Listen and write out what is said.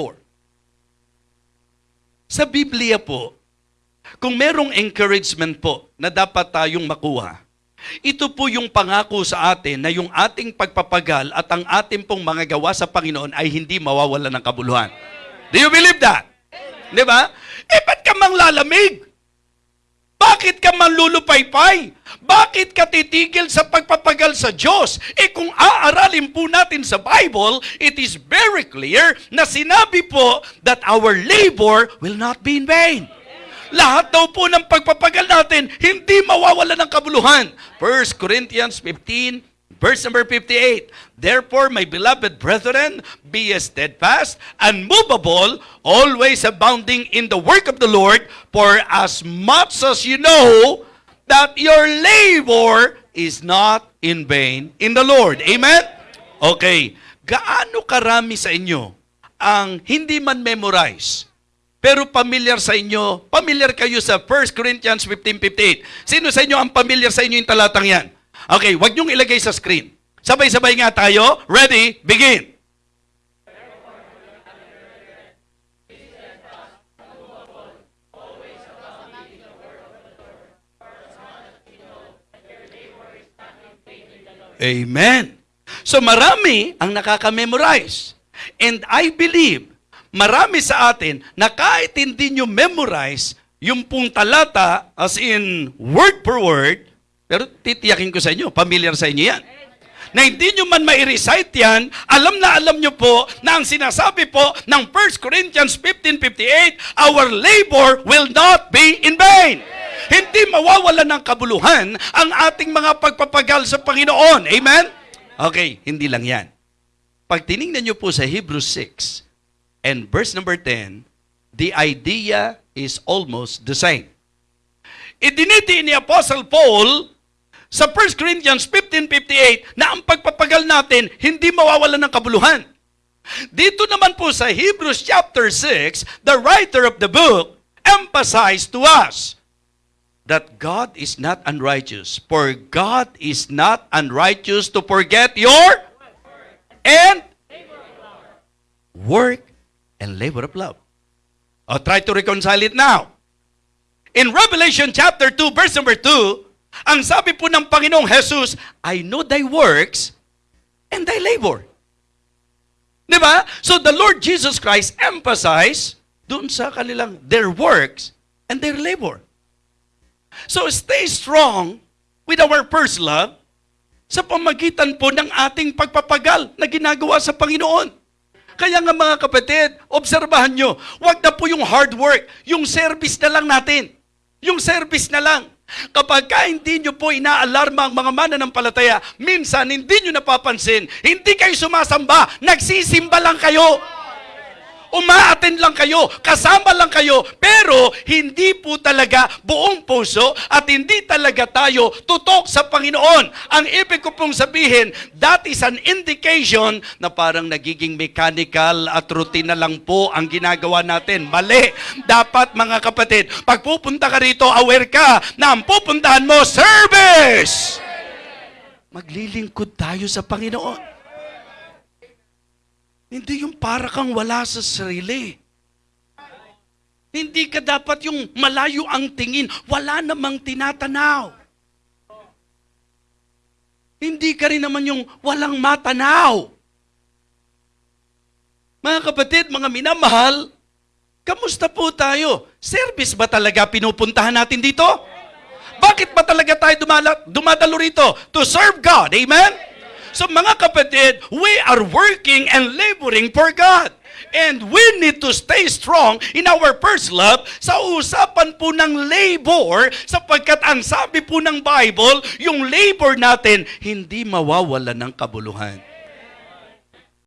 labor. Sa Biblia po, kung merong encouragement po na dapat tayong makuha, ito po yung pangako sa atin na yung ating pagpapagal at ang ating pong mga gawa sa Panginoon ay hindi mawawala ng kabuluhan. Do you believe that? Di ba? Eh, ba't ka mang lalamig? Bakit ka manlulupaypay? Bakit ka titigil sa pagpapagal sa Diyos? Eh kung aaralin po natin sa Bible, it is very clear na sinabi po that our labor will not be in vain. Lahat daw po ng pagpapagal natin, hindi mawawala ng kabuluhan. 1 Corinthians 15, verse number 58. Therefore, my beloved brethren, be steadfast, unmovable, always abounding in the work of the Lord, for as much as you know that your labor is not in vain in the Lord. Amen? Okay. Gaano karami sa inyo ang hindi man memorize pero familiar sa inyo, familiar kayo sa 1 Corinthians 15.58. Sino sa inyo ang familiar sa inyo yung talatang yan? Okay, wag niyong ilagay sa screen. Sabay-sabay nga tayo. Ready? Begin. Amen. So marami ang nakaka-memorize. And I believe marami sa atin na kahit hindi nyo memorize yung pong talata as in word per word, pero titiyakin ko sa inyo, familiar sa inyo yan. Na hindi nyo man mai-recite yan, alam na alam nyo po na ang sinasabi po ng 1 Corinthians 15.58, our labor will not be in vain. Hindi mawawala ng kabuluhan ang ating mga pagpapagal sa Panginoon. Amen? Okay, hindi lang yan. Pag tiningnan nyo po sa Hebrews 6, and verse number 10, the idea is almost the same. Idiniti ni Apostle Paul sa 1 Corinthians 15.58 na ang pagpapagal natin hindi mawawala ng kabuluhan. Dito naman po sa Hebrews chapter 6, the writer of the book emphasized to us that God is not unrighteous, for God is not unrighteous to forget your and work and labor of love. Oh, try to reconcile it now. In Revelation chapter 2, verse number 2, ang sabi po ng Panginoong Jesus, I know thy works and thy labor. Di ba? So the Lord Jesus Christ emphasized doon sa kanilang their works and their labor. So stay strong with our first love sa pamagitan po ng ating pagpapagal na ginagawa sa Panginoon. Kaya nga mga kapatid, obserbahan nyo, wag na po yung hard work, yung service na lang natin. Yung service na lang. Kapag ka hindi nyo po inaalarma ang mga mananampalataya, minsan hindi nyo napapansin, hindi kayo sumasamba, nagsisimba lang kayo. Umaattend lang kayo, kasama lang kayo, pero hindi po talaga buong puso at hindi talaga tayo tutok sa Panginoon. Ang ibig ko pong sabihin, that is an indication na parang nagiging mechanical at routine na lang po ang ginagawa natin. Mali. Dapat mga kapatid, pag pupunta ka rito, aware ka na ang pupuntahan mo, service! Maglilingkod tayo sa Panginoon. Hindi yung para kang wala sa sarili. Hindi ka dapat yung malayo ang tingin, wala namang tinatanaw. Hindi ka rin naman yung walang matanaw. Mga kapatid, mga minamahal, kamusta po tayo? Service ba talaga pinupuntahan natin dito? Bakit ba talaga tayo dumala, dumadalo rito? To serve God. Amen? So mga kapatid, we are working and laboring for God. And we need to stay strong in our first love sa usapan po ng labor sapagkat ang sabi po ng Bible, yung labor natin hindi mawawala ng kabuluhan.